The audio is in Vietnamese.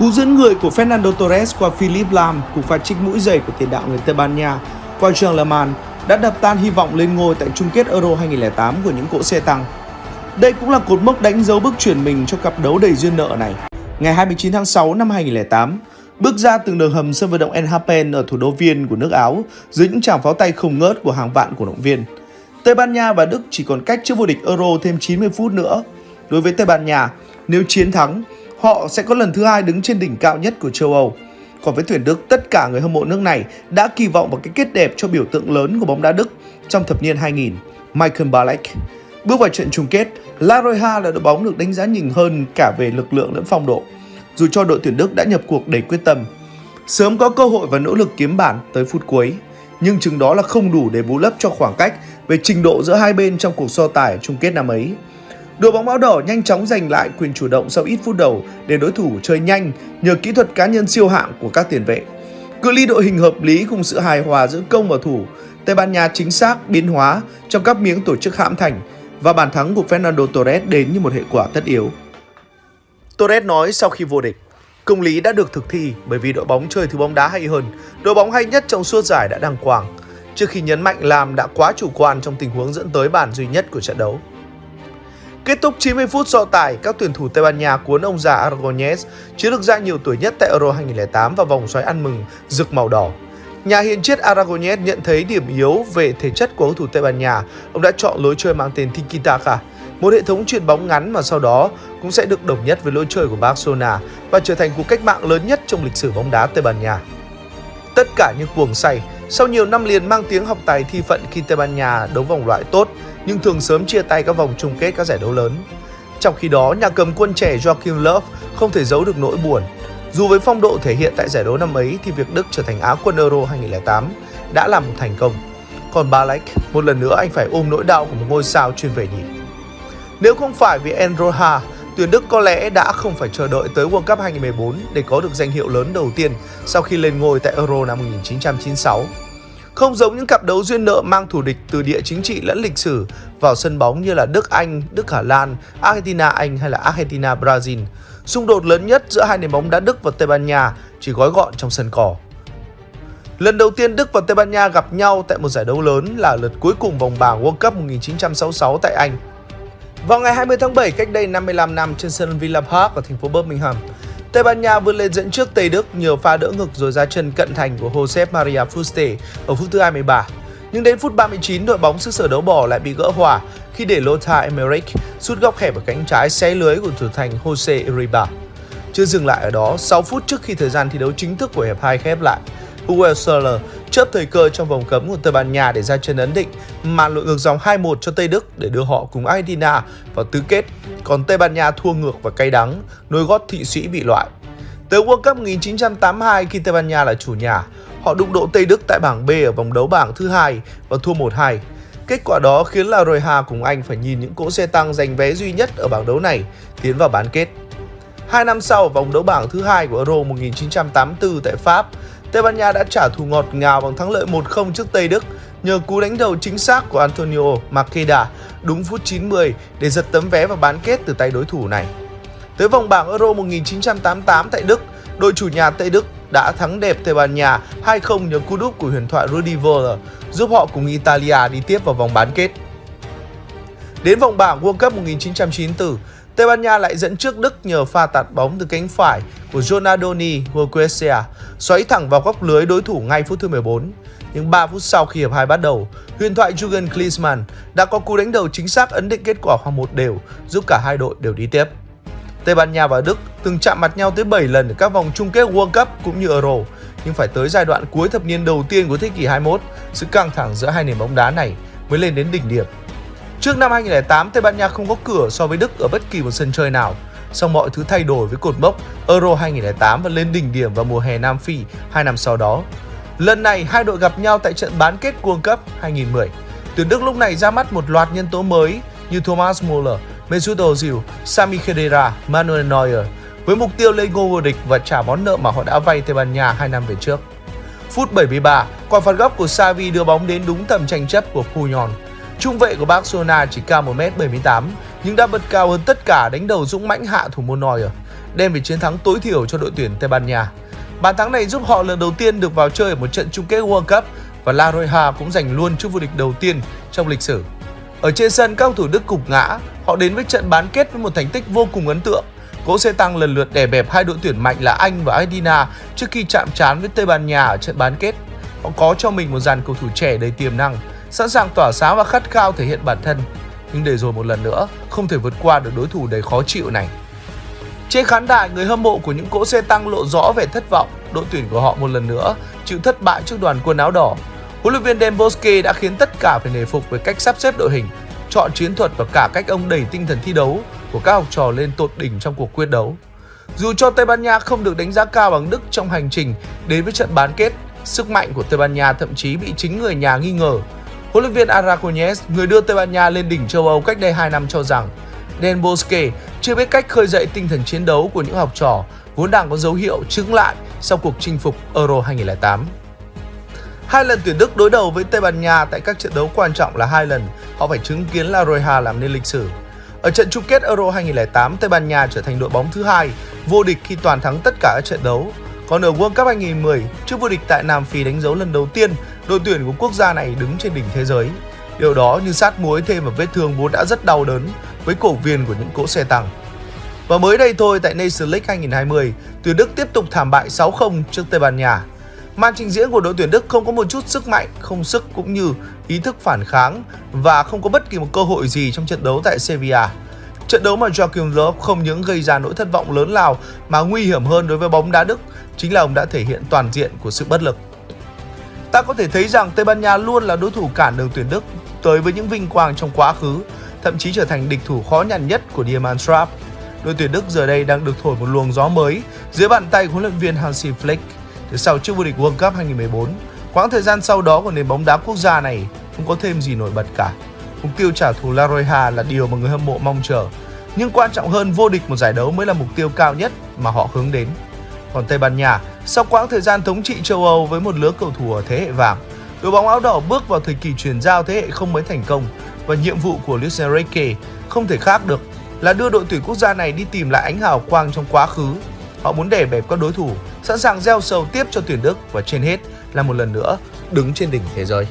Cú dẫn người của Fernando Torres qua Philip Lam cùng pha trích mũi giày của tiền đạo người Tây Ban Nha qua Jean Leman đã đập tan hy vọng lên ngôi tại chung kết Euro 2008 của những cỗ xe tăng. Đây cũng là cột mốc đánh dấu bước chuyển mình cho cặp đấu đầy duyên nợ này. Ngày 29 tháng 6 năm 2008, bước ra từng đường hầm sân vận động Enhapen ở thủ đô Viên của nước Áo dưới những tràng pháo tay không ngớt của hàng vạn cổ động viên. Tây Ban Nha và Đức chỉ còn cách trước vô địch Euro thêm 90 phút nữa. Đối với Tây Ban Nha, nếu chiến thắng, họ sẽ có lần thứ hai đứng trên đỉnh cao nhất của châu Âu. Còn với tuyển Đức, tất cả người hâm mộ nước này đã kỳ vọng vào cái kết đẹp cho biểu tượng lớn của bóng đá Đức trong thập niên 2000, Michael Ballack. Bước vào trận chung kết, La Roja là đội bóng được đánh giá nhìn hơn cả về lực lượng lẫn phong độ, dù cho đội tuyển Đức đã nhập cuộc đầy quyết tâm. Sớm có cơ hội và nỗ lực kiếm bản tới phút cuối, nhưng chừng đó là không đủ để bù lấp cho khoảng cách về trình độ giữa hai bên trong cuộc so tài chung kết năm ấy. Đội bóng áo đỏ nhanh chóng giành lại quyền chủ động sau ít phút đầu để đối thủ chơi nhanh nhờ kỹ thuật cá nhân siêu hạng của các tiền vệ. Cự ly đội hình hợp lý cùng sự hài hòa giữa công và thủ, Tây Ban Nha chính xác biến hóa trong các miếng tổ chức hãm thành và bàn thắng của Fernando Torres đến như một hệ quả tất yếu. Torres nói sau khi vô địch, công lý đã được thực thi bởi vì đội bóng chơi thứ bóng đá hay hơn, đội bóng hay nhất trong suốt giải đã đăng quang, trước khi nhấn mạnh làm đã quá chủ quan trong tình huống dẫn tới bàn duy nhất của trận đấu. Kết thúc 90 phút so tài, các tuyển thủ Tây Ban Nha cuốn ông già Aragonés, chiến lược gia nhiều tuổi nhất tại Euro 2008 vào vòng xoáy ăn mừng rực màu đỏ. Nhà hiền triết Aragonés nhận thấy điểm yếu về thể chất của cầu thủ Tây Ban Nha, ông đã chọn lối chơi mang tên Tiki Taka, một hệ thống chuyền bóng ngắn mà sau đó cũng sẽ được đồng nhất với lối chơi của Barcelona và trở thành cuộc cách mạng lớn nhất trong lịch sử bóng đá Tây Ban Nha. Tất cả những cuồng say, sau nhiều năm liền mang tiếng học tài thi phận khi Tây Ban Nha đấu vòng loại tốt, nhưng thường sớm chia tay các vòng chung kết các giải đấu lớn. Trong khi đó, nhà cầm quân trẻ Joachim Löw không thể giấu được nỗi buồn. Dù với phong độ thể hiện tại giải đấu năm ấy thì việc Đức trở thành Á quân Euro 2008 đã là một thành công. Còn Balak, một lần nữa anh phải ôm nỗi đau của một ngôi sao chuyên về nhỉ. Nếu không phải vì Enroha, tuyển Đức có lẽ đã không phải chờ đợi tới World Cup 2014 để có được danh hiệu lớn đầu tiên sau khi lên ngôi tại Euro năm 1996. Không giống những cặp đấu duyên nợ mang thủ địch từ địa chính trị lẫn lịch sử vào sân bóng như là Đức Anh, Đức Hà Lan, Argentina Anh hay là Argentina Brazil, xung đột lớn nhất giữa hai nền bóng đá Đức và Tây Ban Nha chỉ gói gọn trong sân cỏ. Lần đầu tiên Đức và Tây Ban Nha gặp nhau tại một giải đấu lớn là lượt cuối cùng vòng bảng World Cup 1966 tại Anh. Vào ngày 20 tháng 7 cách đây 55 năm trên sân Villa Park ở thành phố Birmingham, Tây Ban Nha vươn lên dẫn trước Tây Đức nhờ pha đỡ ngực rồi ra chân cận thành của Josep Maria Fuste ở phút thứ 23. Nhưng đến phút 39, đội bóng xứ sở đấu bỏ lại bị gỡ hòa khi để Lothar Emmerich sút góc hẹp ở cánh trái xé lưới của thủ thành Jose Iriba. Chưa dừng lại ở đó, 6 phút trước khi thời gian thi đấu chính thức của hiệp 2 khép lại, Hugo Seller chớp thời cơ trong vòng cấm của Tây Ban Nha để ra chân ấn định, màn lội ngược dòng 2-1 cho Tây Đức để đưa họ cùng Argentina vào tứ kết, còn Tây Ban Nha thua ngược và cay đắng, nối gót Thụy Sĩ bị loại. Tới World Cup 1982 khi Tây Ban Nha là chủ nhà, họ đụng độ Tây Đức tại bảng B ở vòng đấu bảng thứ hai và thua 1-2. Kết quả đó khiến La Roy cùng Anh phải nhìn những cỗ xe tăng giành vé duy nhất ở bảng đấu này tiến vào bán kết. Hai năm sau, vòng đấu bảng thứ hai của Euro 1984 tại Pháp, Tây Ban Nha đã trả thù ngọt ngào bằng thắng lợi 1-0 trước Tây Đức nhờ cú đánh đầu chính xác của Antonio Makeda đúng phút 90 để giật tấm vé vào bán kết từ tay đối thủ này. Tới vòng bảng Euro 1988 tại Đức, đội chủ nhà Tây Đức đã thắng đẹp Tây Ban Nha 2-0 nhờ cú đúp của huyền thoại Rudi Völler giúp họ cùng Italia đi tiếp vào vòng bán kết. Đến vòng bảng World Cup 1994, Tây Ban Nha lại dẫn trước Đức nhờ pha tạt bóng từ cánh phải của Jonadoni Guerquesia xoáy thẳng vào góc lưới đối thủ ngay phút thứ 14. Nhưng 3 phút sau khi hiệp 2 bắt đầu, huyền thoại Jurgen Klinsmann đã có cú đánh đầu chính xác ấn định kết quả hòa một đều, giúp cả hai đội đều đi tiếp. Tây Ban Nha và Đức từng chạm mặt nhau tới 7 lần ở các vòng chung kết World Cup cũng như Euro, nhưng phải tới giai đoạn cuối thập niên đầu tiên của thế kỷ 21, sự căng thẳng giữa hai nền bóng đá này mới lên đến đỉnh điểm. Trước năm 2008, Tây Ban Nha không có cửa so với Đức ở bất kỳ một sân chơi nào. Sau mọi thứ thay đổi với cột mốc Euro 2008 và lên đỉnh điểm vào mùa hè Nam Phi hai năm sau đó. Lần này, hai đội gặp nhau tại trận bán kết World Cup 2010. Tuyển Đức lúc này ra mắt một loạt nhân tố mới như Thomas Muller, Mesut Ozil, Sami Khedira, Manuel Neuer với mục tiêu lên ngôi vô địch và trả món nợ mà họ đã vay Tây Ban Nha 2 năm về trước. Phút 73, quả phạt góc của Xavi đưa bóng đến đúng tầm tranh chấp của Puyol Trung vệ của Barcelona chỉ cao 1m78 nhưng đã bật cao hơn tất cả đánh đầu dũng mãnh hạ thủ môn Neuer. đem về chiến thắng tối thiểu cho đội tuyển Tây Ban Nha. Bàn thắng này giúp họ lần đầu tiên được vào chơi ở một trận chung kết World Cup và La Roja cũng giành luôn chức vô địch đầu tiên trong lịch sử. Ở trên sân, các cầu thủ Đức cục ngã, họ đến với trận bán kết với một thành tích vô cùng ấn tượng. Cỗ xe tăng lần lượt đè bẹp hai đội tuyển mạnh là Anh và Argentina trước khi chạm trán với Tây Ban Nha ở trận bán kết. Họ có cho mình một dàn cầu thủ trẻ đầy tiềm năng, sẵn sàng tỏa sáng và khát khao thể hiện bản thân. Nhưng để rồi một lần nữa, không thể vượt qua được đối thủ đầy khó chịu này. Trên khán đài, người hâm mộ của những cỗ xe tăng lộ rõ vẻ thất vọng. Đội tuyển của họ một lần nữa chịu thất bại trước đoàn quân áo đỏ. Huấn luyện viên Dan Bosque đã khiến tất cả phải nề phục với cách sắp xếp đội hình, chọn chiến thuật và cả cách ông đẩy tinh thần thi đấu của các học trò lên tột đỉnh trong cuộc quyết đấu. Dù cho Tây Ban Nha không được đánh giá cao bằng Đức trong hành trình đến với trận bán kết, sức mạnh của Tây Ban Nha thậm chí bị chính người nhà nghi ngờ. Huấn luyện viên Aragonés, người đưa Tây Ban Nha lên đỉnh châu Âu cách đây 2 năm cho rằng Den Bosque chưa biết cách khơi dậy tinh thần chiến đấu của những học trò vốn đang có dấu hiệu chứng lại sau cuộc chinh phục Euro 2008. Hai lần tuyển Đức đối đầu với Tây Ban Nha tại các trận đấu quan trọng là hai lần họ phải chứng kiến La Roja làm nên lịch sử. Ở trận chung kết Euro 2008, Tây Ban Nha trở thành đội bóng thứ hai vô địch khi toàn thắng tất cả các trận đấu. Còn ở World Cup 2010, trước vô địch tại Nam Phi đánh dấu lần đầu tiên, đội tuyển của quốc gia này đứng trên đỉnh thế giới. Điều đó như sát muối thêm vào vết thương vốn đã rất đau đớn với cổ viên của những cỗ xe tăng. Và mới đây thôi tại Nations League 2020, tuyển Đức tiếp tục thảm bại 6-0 trước Tây Ban Nha. Màn trình diễn của đội tuyển Đức không có một chút sức mạnh, không sức cũng như ý thức phản kháng và không có bất kỳ một cơ hội gì trong trận đấu tại Sevilla. Trận đấu mà Joachim Löw không những gây ra nỗi thất vọng lớn lao mà nguy hiểm hơn đối với bóng đá Đức chính là ông đã thể hiện toàn diện của sự bất lực. Ta có thể thấy rằng Tây Ban Nha luôn là đối thủ cản đường tuyển Đức tới với những vinh quang trong quá khứ, thậm chí trở thành địch thủ khó nhằn nhất của Diamant Trap. Đội tuyển Đức giờ đây đang được thổi một luồng gió mới dưới bàn tay của huấn luyện viên Hansi Flick từ sau chức vô địch World Cup 2014. Quãng thời gian sau đó của nền bóng đá quốc gia này không có thêm gì nổi bật cả. Mục tiêu trả thù La Roja là điều mà người hâm mộ mong chờ. Nhưng quan trọng hơn vô địch một giải đấu mới là mục tiêu cao nhất mà họ hướng đến. Còn Tây Ban Nha, sau quãng thời gian thống trị châu Âu với một lứa cầu thủ ở thế hệ vàng, đội bóng áo đỏ bước vào thời kỳ chuyển giao thế hệ không mới thành công và nhiệm vụ của Luis Enrique không thể khác được là đưa đội tuyển quốc gia này đi tìm lại ánh hào quang trong quá khứ. Họ muốn đè bẹp các đối thủ, sẵn sàng gieo sầu tiếp cho tuyển Đức và trên hết là một lần nữa đứng trên đỉnh thế giới.